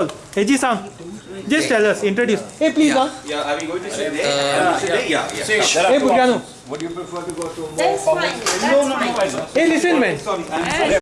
Eiji-san, just tell us, introduce. Hey, please, huh? Yeah, are we going to sit there? Uh, yeah. there? Yeah, yeah. Hey, Bugyano. Would you prefer to go to more That's formal fine. That's fine. Hey, listen, man. Sorry, I'm sorry.